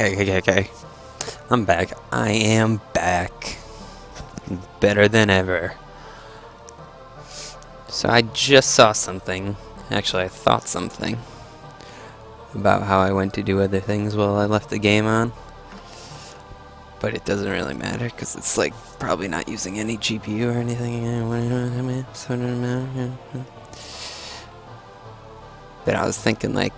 Okay, okay, okay. I'm back. I am back. Better than ever. So I just saw something. Actually, I thought something. About how I went to do other things while I left the game on. But it doesn't really matter, because it's like probably not using any GPU or anything. But I was thinking like,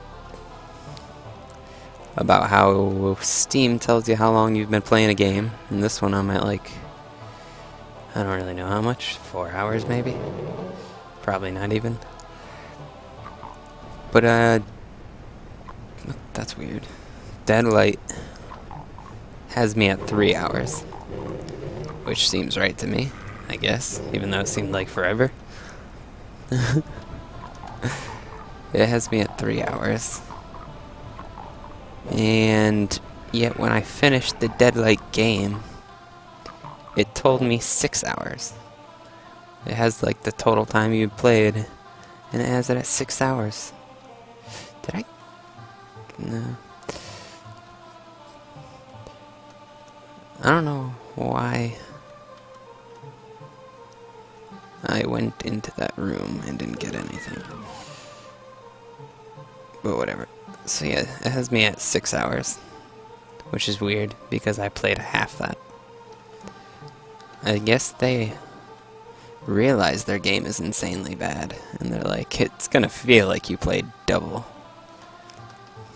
about how Steam tells you how long you've been playing a game. And this one I'm at like, I don't really know how much, four hours maybe? Probably not even. But, uh, that's weird. Deadlight has me at three hours. Which seems right to me, I guess, even though it seemed like forever. it has me at three hours. And yet when I finished the Deadlight game, it told me six hours. It has like the total time you played, and it has it at six hours. Did I? No. I don't know why I went into that room and didn't get anything. But whatever. So yeah, it has me at six hours, which is weird because I played half that. I guess they realize their game is insanely bad, and they're like, it's gonna feel like you played double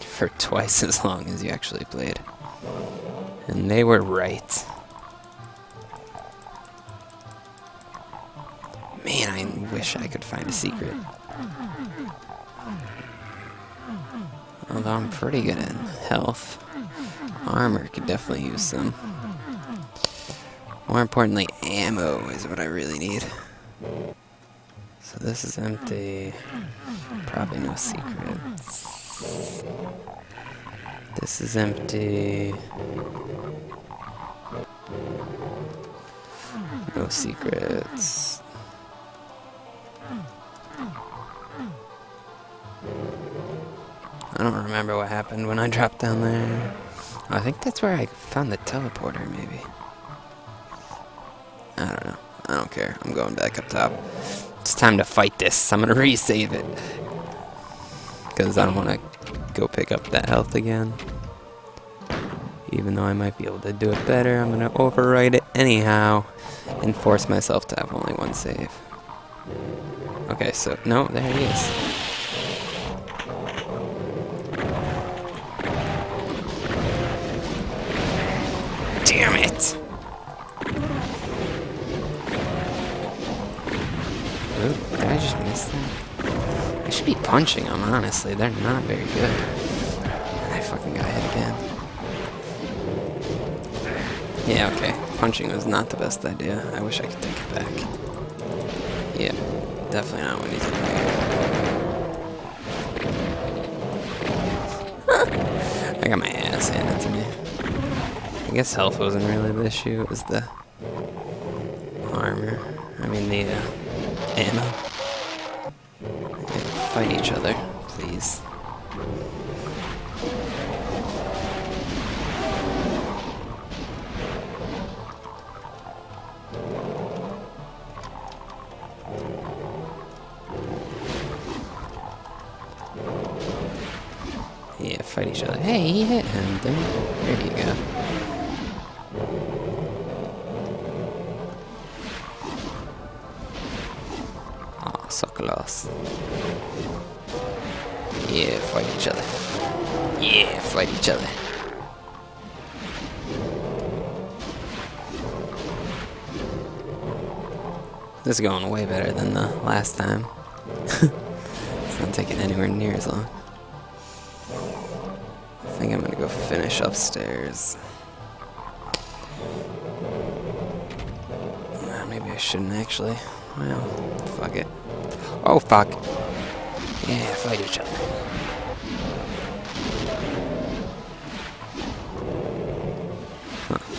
for twice as long as you actually played. And they were right. Man, I wish I could find a secret. Although I'm pretty good in health. Armor could definitely use some. More importantly, ammo is what I really need. So this is empty. Probably no secrets. This is empty. No secrets. I don't remember what happened when I dropped down there. I think that's where I found the teleporter, maybe. I don't know. I don't care. I'm going back up top. It's time to fight this. I'm gonna resave it. Because I don't want to go pick up that health again. Even though I might be able to do it better, I'm gonna overwrite it anyhow. And force myself to have only one save. Okay, so, no, there he is. Should be punching them, honestly. They're not very good. I fucking got hit again. Yeah, okay. Punching was not the best idea. I wish I could take it back. Yeah, definitely not what he's doing. I got my ass handed to me. I guess health wasn't really the issue, it was the armor. I mean the uh, ammo. Fight each other, please. Yeah, fight each other. Hey, he hit him? There you go. Ah, Aw, so close. Yeah, fight each other. Yeah, fight each other. This is going way better than the last time. it's not taking anywhere near as long. I think I'm gonna go finish upstairs. Maybe I shouldn't actually. Well, fuck it. Oh, fuck. Yeah, fight each other.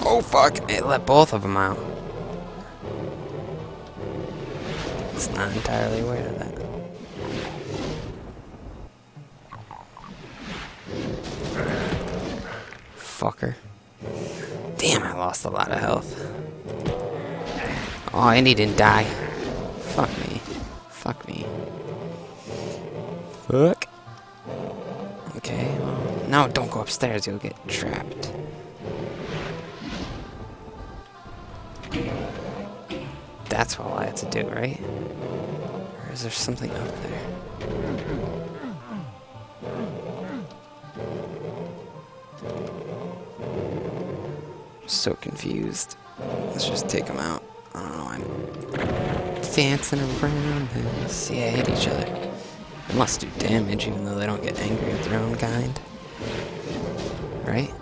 Oh, fuck. It let both of them out. It's not entirely aware of that. fucker. Damn, I lost a lot of health. Oh, and he didn't die. Fuck me. Fuck me. Fuck. Okay, well, no, don't go upstairs. You'll get trapped. That's all I had to do, right? Or is there something up there? so confused. Let's just take them out. I don't know, I'm dancing around this. Yeah, hit each other. They must do damage even though they don't get angry at their own kind. Right?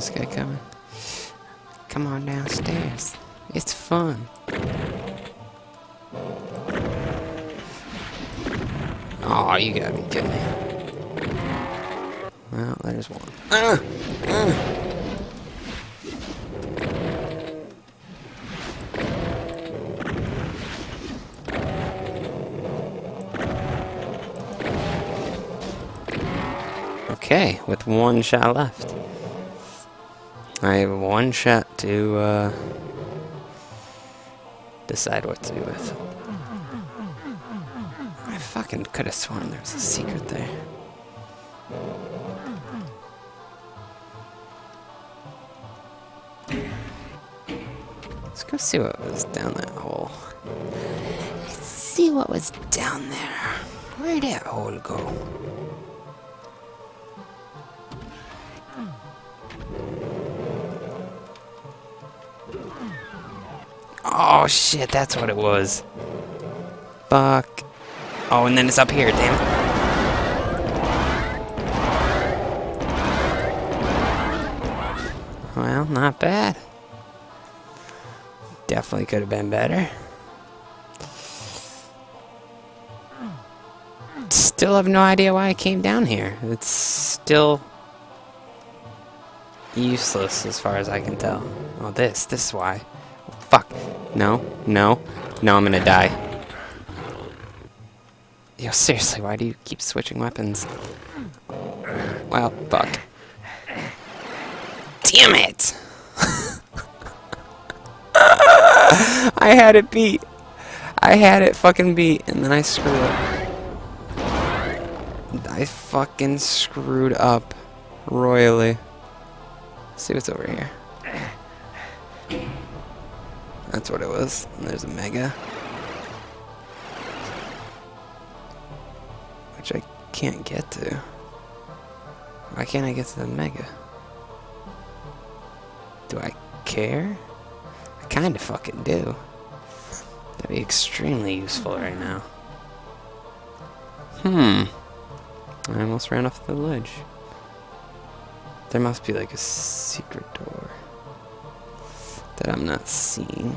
this guy coming? Come on downstairs. It's fun. Oh, you gotta be kidding me. Well, there's one. Okay, with one shot left. I have one shot to uh, decide what to do with. Fucking could have sworn there was a secret there. Let's go see what was down that hole. Let's see what was down there. Where'd that hole go? Oh shit, that's what it was. Fuck. Oh, and then it's up here, damn it. Well, not bad. Definitely could have been better. Still have no idea why I came down here. It's still useless as far as I can tell. Oh, this. This is why. Fuck. No, no, no, I'm gonna die. Yo, seriously, why do you keep switching weapons? Well, fuck. Damn it! I had it beat. I had it fucking beat, and then I screwed up. I fucking screwed up royally. Let's see what's over here. That's what it was. There's a mega. Which I can't get to. Why can't I get to the mega? Do I care? I kinda fucking do. That'd be extremely useful right now. Hmm. I almost ran off the ledge. There must be like a secret door that I'm not seeing.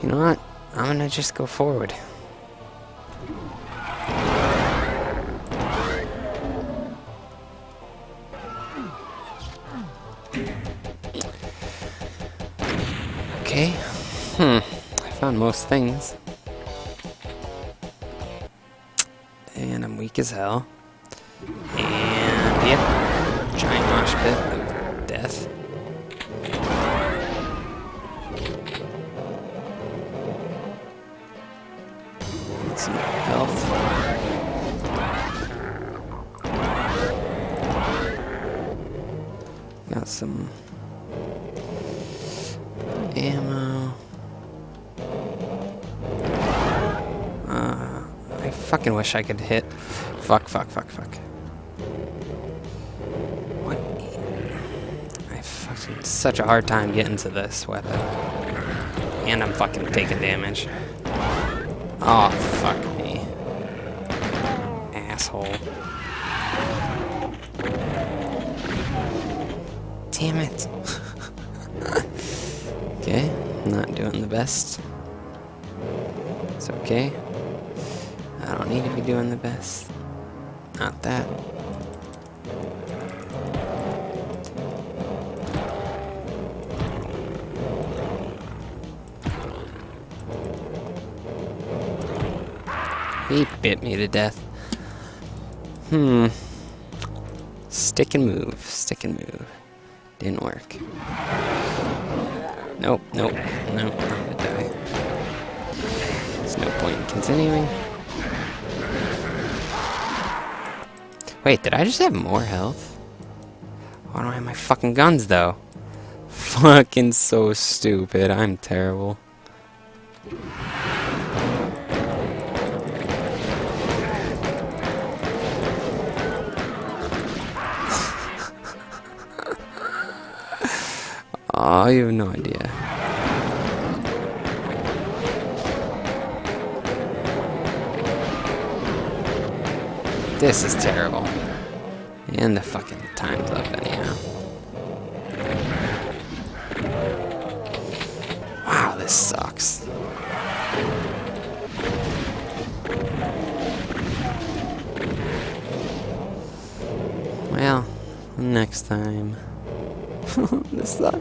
You know what? I'm gonna just go forward. Okay. Hmm. I found most things. And I'm weak as hell. And, yep giant mosh pit health. Got some ammo. Uh, I fucking wish I could hit. Fuck, fuck, fuck, fuck. What? I fucking such a hard time getting to this weapon. And I'm fucking taking damage. Oh, fuck me. Asshole. Damn it. okay, not doing the best. It's okay. I don't need to be doing the best. Not that. He bit me to death. Hmm. Stick and move, stick and move. Didn't work. Nope, nope, nope, I'm gonna die. There's no point in continuing. Wait, did I just have more health? Why don't I have my fucking guns, though? Fucking so stupid. I'm terrible. You have no idea. This is terrible. And the fucking time's up anyhow. Wow, this sucks. Well, next time. this sucks.